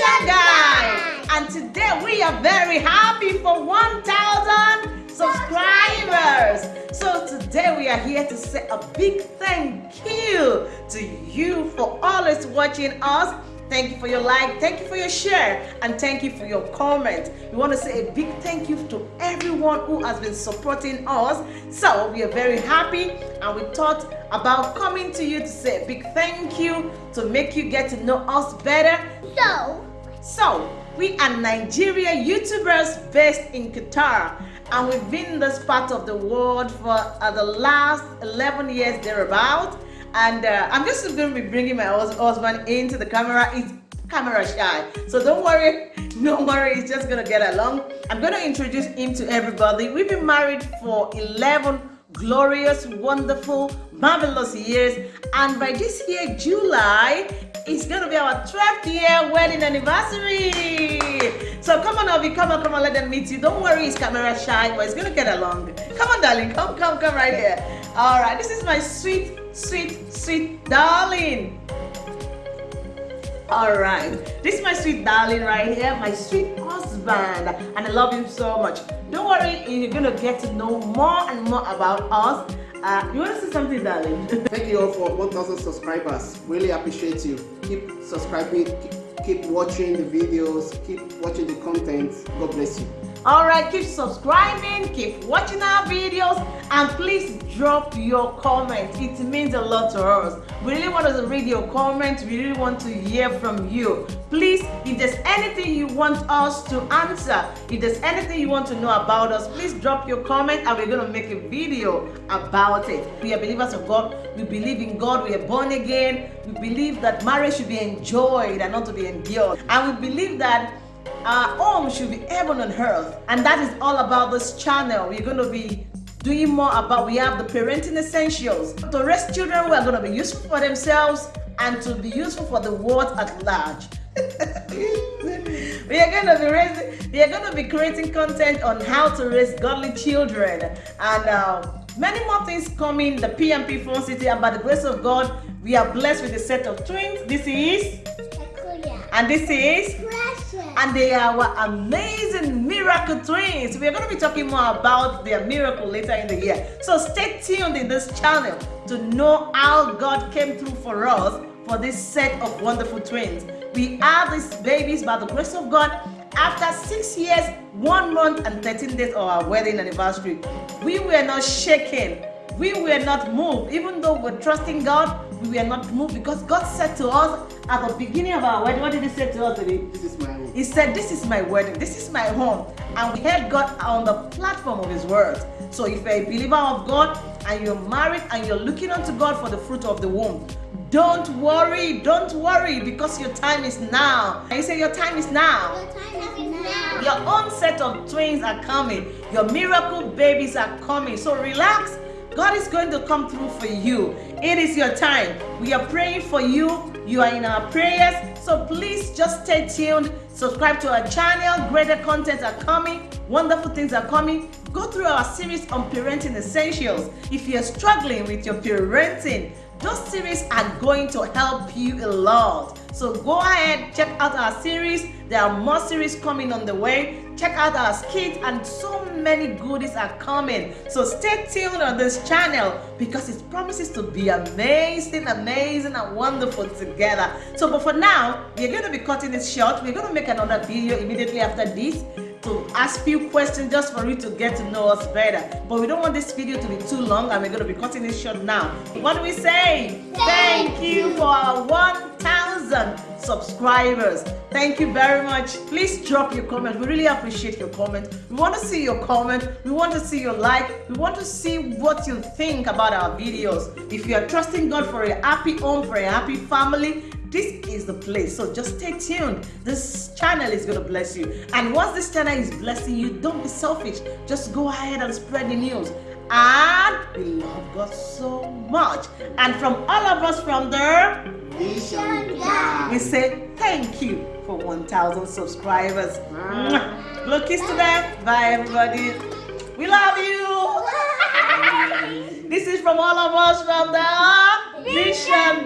Guy. And today we are very happy for 1,000 subscribers. So today we are here to say a big thank you to you for always watching us Thank you for your like, thank you for your share, and thank you for your comment. We want to say a big thank you to everyone who has been supporting us. So we are very happy and we thought about coming to you to say a big thank you to make you get to know us better. So, So we are Nigeria YouTubers based in Qatar and we've been in this part of the world for uh, the last 11 years thereabout and uh, I'm just going to be bringing my husband into the camera. He's camera shy, so don't worry, don't worry. He's just gonna get along. I'm gonna introduce him to everybody. We've been married for 11 glorious, wonderful, marvelous years, and by this year, July, it's gonna be our 12th year wedding anniversary. So come on, Obi, come on, come on, let them meet you. Don't worry, he's camera shy, but he's gonna get along. Come on, darling, come, come, come right here. All right, this is my sweet, sweet, sweet darling. All right, this is my sweet darling right here, my sweet husband, and I love him so much. Don't worry, you're gonna get to know more and more about us. Uh, you want to say something, darling? Thank you all for 1,000 subscribers. Really appreciate you. Keep subscribing, keep, keep watching the videos, keep watching the content. God bless you. All right, keep subscribing, keep watching our videos, and please drop your comment. It means a lot to us. We really want to read your comments. We really want to hear from you. Please, if there's anything you want us to answer, if there's anything you want to know about us, please drop your comment and we're going to make a video about it. We are believers of God. We believe in God. We are born again. We believe that marriage should be enjoyed and not to be endured. And we believe that our home should be heaven on earth and that is all about this channel. We're going to be doing more about we have the parenting essentials. To raise children who are going to be useful for themselves and to be useful for the world at large. We are going to be raising we are going to be creating content on how to raise godly children. And uh, many more things coming the pmp phone city and by the grace of god we are blessed with a set of twins. This is? And this is. And they are our amazing miracle twins. We're going to be talking more about their miracle later in the year. So stay tuned in this channel to know how God came through for us for this set of wonderful twins. We have these babies by the grace of God after six years, one month, and 13 days of our wedding anniversary. We were not shaken. We were not moved, even though we're trusting God. We were not moved because God said to us at the beginning of our wedding, what did He say to us today? This is my home. He said, This is my wedding, this is my home. And we heard God on the platform of His words. So if you're a believer of God and you're married and you're looking unto God for the fruit of the womb, don't worry, don't worry because your time is now. And you say, Your time is now. Your time is now. Your own set of twins are coming. Your miracle babies are coming. So relax. God is going to come through for you. It is your time. We are praying for you. You are in our prayers. So please just stay tuned. Subscribe to our channel. Greater content are coming. Wonderful things are coming. Go through our series on parenting essentials. If you're struggling with your parenting, those series are going to help you a lot. So go ahead, check out our series. There are more series coming on the way. Check out our skits and so many goodies are coming. So stay tuned on this channel because it promises to be amazing, amazing and wonderful together. So but for now, we're going to be cutting it short. We're going to make another video immediately after this to ask few questions just for you to get to know us better. But we don't want this video to be too long and we're going to be cutting it short now. What do we say? Thank you for our 1,000 subscribers. Thank you very much. Please drop your comment. We really appreciate your comment. We want to see your comment. We want to see your like. We want to see what you think about our videos. If you are trusting God for a happy home, for a happy family, this is the place. So just stay tuned. This channel is going to bless you. And once this channel is blessing you, don't be selfish. Just go ahead and spread the news. And we love God so much. And from all of us from there, Mission we say thank you for 1,000 subscribers. Blow kiss to them. Bye, everybody. We love you. this is from all of us from the Mission